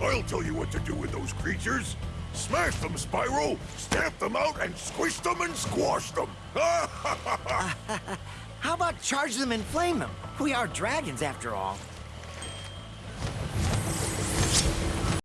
I'll tell you what to do with those creatures. Smash them, Spyro! Stamp them out and squish them and squash them! How about charge them and flame them? We are dragons, after all.